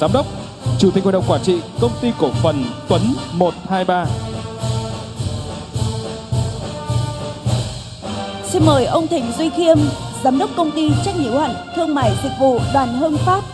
Giám đốc, Chủ tịch Hội đồng Quản trị Công ty Cổ phần Tuấn 123. Xin mời ông Thịnh Duy Khiêm, Giám đốc Công ty Trách nhiệm hữu hạn Thương mại Dịch vụ Đoàn Hưng Phát